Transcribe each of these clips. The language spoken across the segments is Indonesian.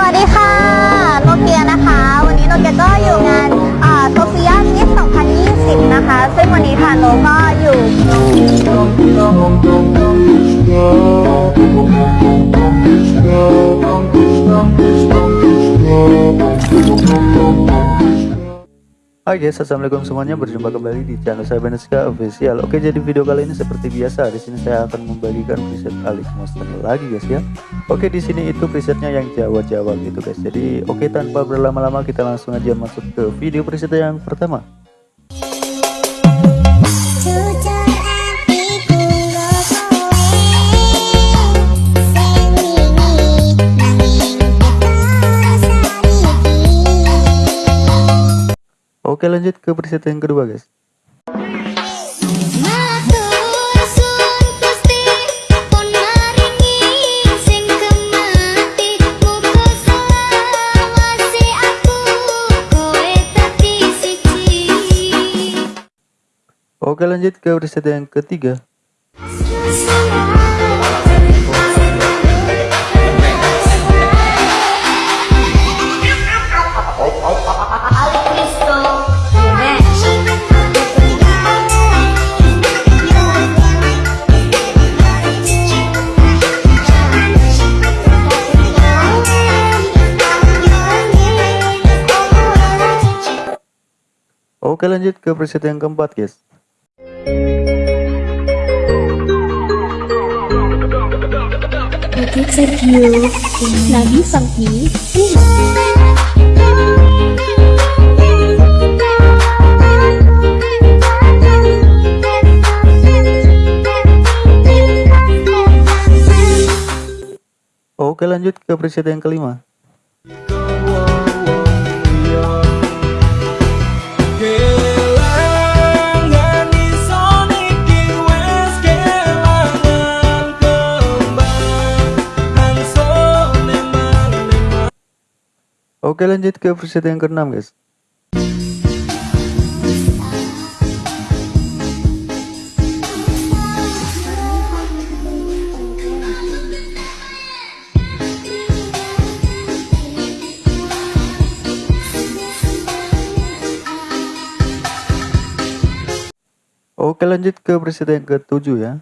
สวัสดีค่ะโนเกียนะคะ วันนี้โนเกียก็อยู่งานโซเฟียนิส2020 นะคะ ซึ่งวันนี้ค่ะโนก็อยู่ Hai guys, assalamualaikum semuanya. Berjumpa kembali di channel saya Beneska Official. Oke, jadi video kali ini seperti biasa. Di sini saya akan membagikan preset Alex Monster lagi guys ya. Oke, di sini itu presetnya yang Jawa-Jawa gitu guys. Jadi oke tanpa berlama-lama kita langsung aja masuk ke video preset yang pertama. Oke, lanjut ke preset yang kedua guys. Oke, lanjut ke preset yang ketiga. Oke, lanjut ke preset yang keempat guys. Oke Sergio lanjut ke preset yang kelima. Oke, lanjut ke preset yang keenam guys. Oke lanjut ke preset yang ketujuh ya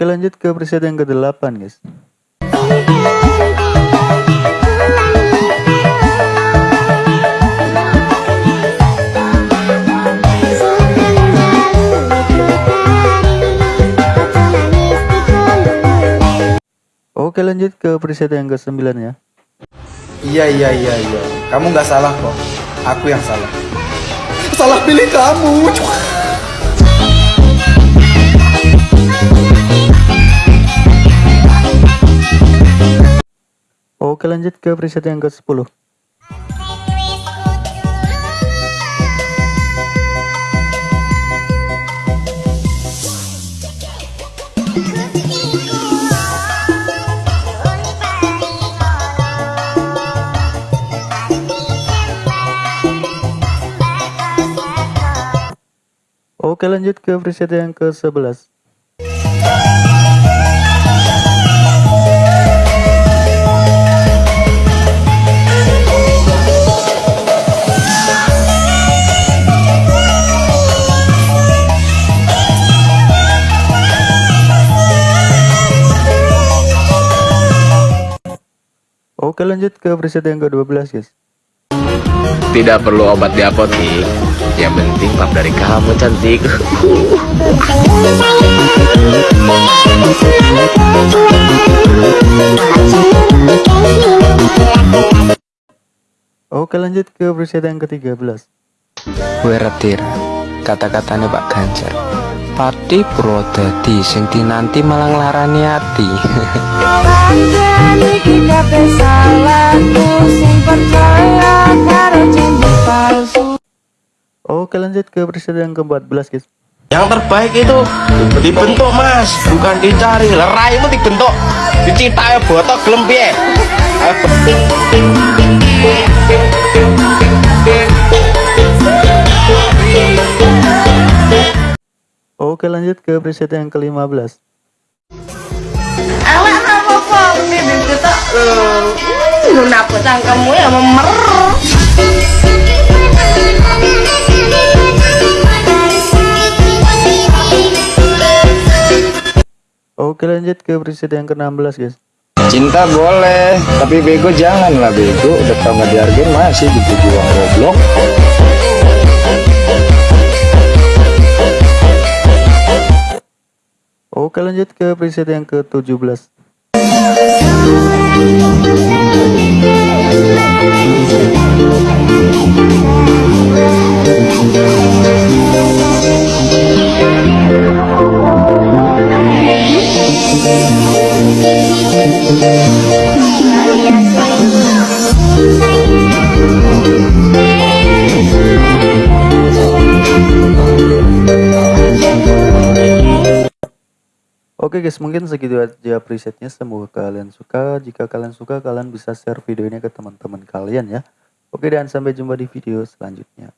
Oke lanjut ke preset yang ke-8 guys Oke lanjut ke preset yang ke-9 ya Iya iya iya iya. Kamu nggak salah kok. Aku yang salah. Salah pilih kamu. Oke lanjut ke preset yang ke-10 Oke lanjut ke preset yang ke-11 Oke lanjut ke preset yang ke-12 guys. Tidak perlu obat di apotik. Yang penting pap dari kamu cantik. Oke lanjut ke preset yang ke-13 Weretir kata-katanya Pak Ganjar. Pati Purwodadi sing dinanti malah nglarani ati Oke lanjut ke preset yang ke-14 guys. Yang terbaik itu dibentuk mas. Bukan dicari. Leraimu dibentuk. Dicita ya botok gelem piye? Ayo, Oke lanjut ke preset yang ke-15 Awak kamu kok cangkemmu ya memer Oke lanjut ke preset yang ke-16 guys Cinta boleh, tapi bego jangan lah bego. Udah tau nggak dihargain masih dipuji uang goblok. Oke lanjut ke preset yang ke-17 Oke guys, mungkin segitu aja presetnya. Semoga kalian suka. Jika kalian suka, kalian bisa share video ini ke teman-teman kalian ya. Oke dan sampai jumpa di video selanjutnya.